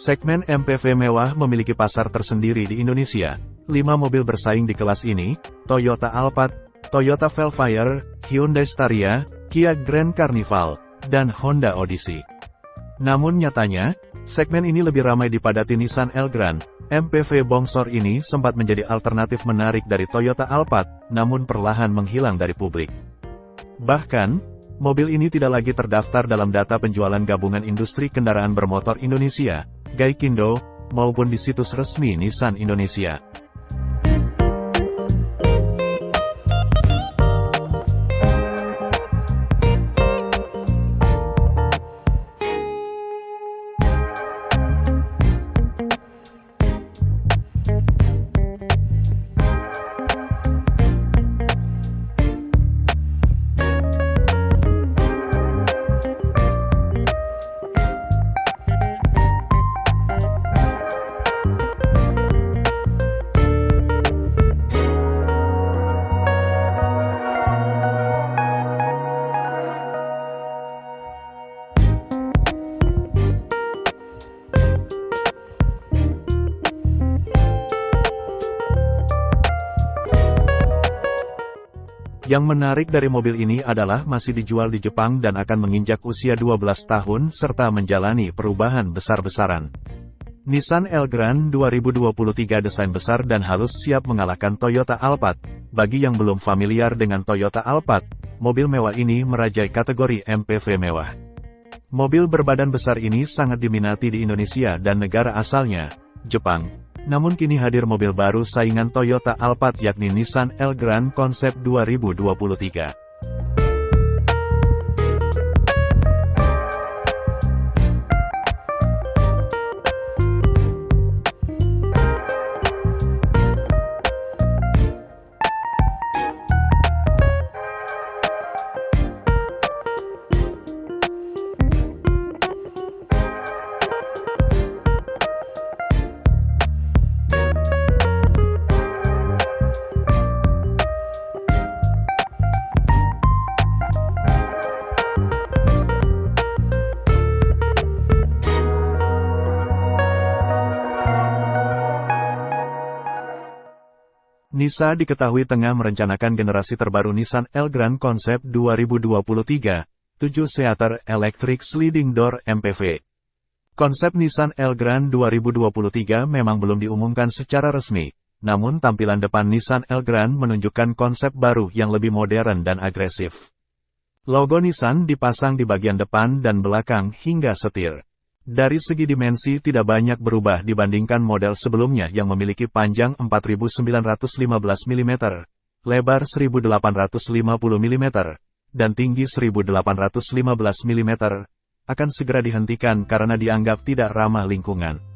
Segmen MPV mewah memiliki pasar tersendiri di Indonesia. Lima mobil bersaing di kelas ini, Toyota Alphard, Toyota Velfire, Hyundai Staria, Kia Grand Carnival, dan Honda Odyssey. Namun nyatanya, segmen ini lebih ramai dipadati Nissan Elgrand. MPV bongsor ini sempat menjadi alternatif menarik dari Toyota Alphard, namun perlahan menghilang dari publik. Bahkan, mobil ini tidak lagi terdaftar dalam data penjualan gabungan industri kendaraan bermotor Indonesia, Gaikindo, maupun di situs resmi Nissan Indonesia. Yang menarik dari mobil ini adalah masih dijual di Jepang dan akan menginjak usia 12 tahun serta menjalani perubahan besar-besaran. Nissan Elgrand 2023 desain besar dan halus siap mengalahkan Toyota Alphard. Bagi yang belum familiar dengan Toyota Alphard, mobil mewah ini merajai kategori MPV mewah. Mobil berbadan besar ini sangat diminati di Indonesia dan negara asalnya, Jepang. Namun kini hadir mobil baru saingan Toyota Alphard yakni Nissan Elgrand Concept 2023. Nisa diketahui tengah merencanakan generasi terbaru Nissan Elgrand Concept 2023, 7 Seater Electric Sliding Door MPV. Konsep Nissan Elgrand 2023 memang belum diumumkan secara resmi, namun tampilan depan Nissan Elgrand menunjukkan konsep baru yang lebih modern dan agresif. Logo Nissan dipasang di bagian depan dan belakang hingga setir. Dari segi dimensi tidak banyak berubah dibandingkan model sebelumnya yang memiliki panjang 4915 mm, lebar 1850 mm, dan tinggi 1815 mm, akan segera dihentikan karena dianggap tidak ramah lingkungan.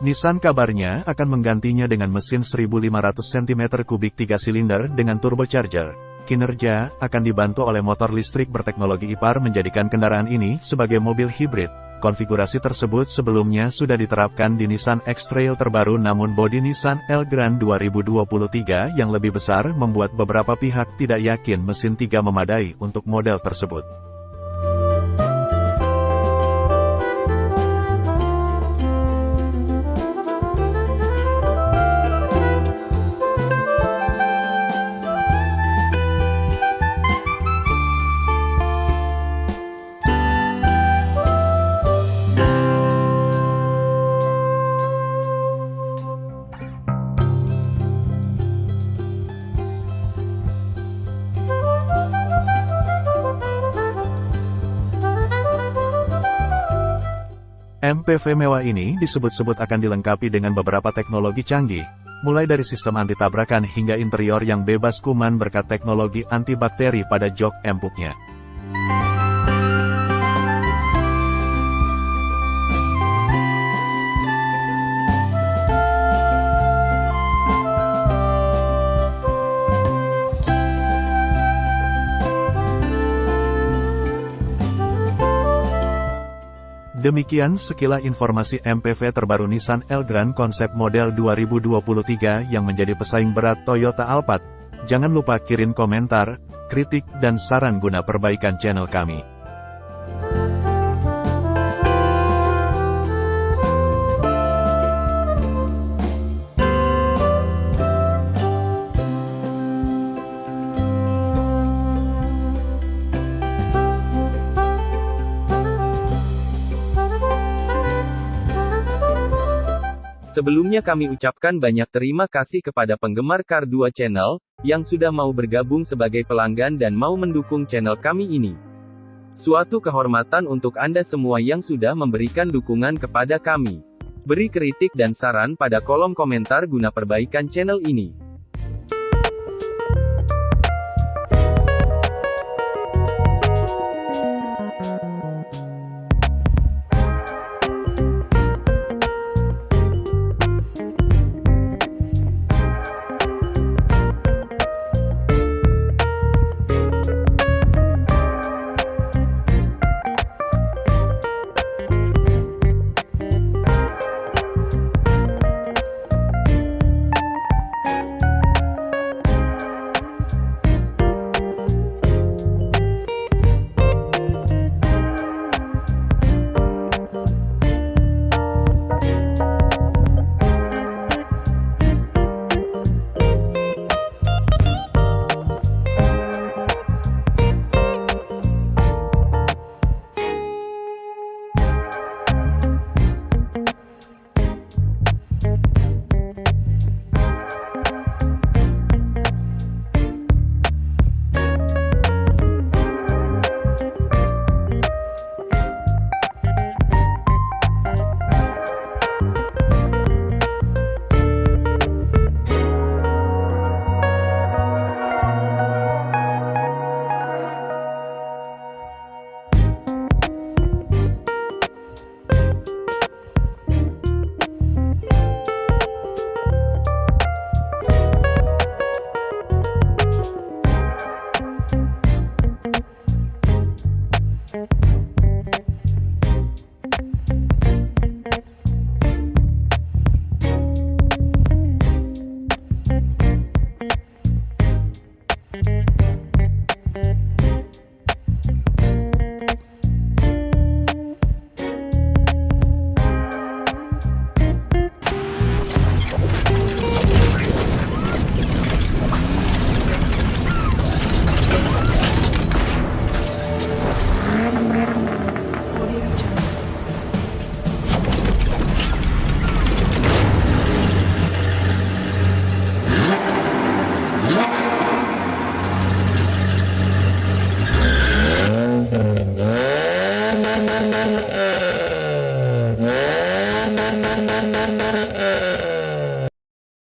Nissan kabarnya akan menggantinya dengan mesin 1500 cm3 3 silinder dengan turbocharger. Kinerja akan dibantu oleh motor listrik berteknologi IPAR menjadikan kendaraan ini sebagai mobil hibrid. Konfigurasi tersebut sebelumnya sudah diterapkan di Nissan X-Trail terbaru namun bodi Nissan Elgrand 2023 yang lebih besar membuat beberapa pihak tidak yakin mesin 3 memadai untuk model tersebut. MPV mewah ini disebut-sebut akan dilengkapi dengan beberapa teknologi canggih, mulai dari sistem anti-tabrakan hingga interior yang bebas kuman berkat teknologi antibakteri pada jok empuknya. Demikian sekilas informasi MPV terbaru Nissan Elgrand konsep model 2023 yang menjadi pesaing berat Toyota Alphard. Jangan lupa kirim komentar, kritik dan saran guna perbaikan channel kami. Sebelumnya kami ucapkan banyak terima kasih kepada penggemar Car 2 Channel, yang sudah mau bergabung sebagai pelanggan dan mau mendukung channel kami ini. Suatu kehormatan untuk Anda semua yang sudah memberikan dukungan kepada kami. Beri kritik dan saran pada kolom komentar guna perbaikan channel ini.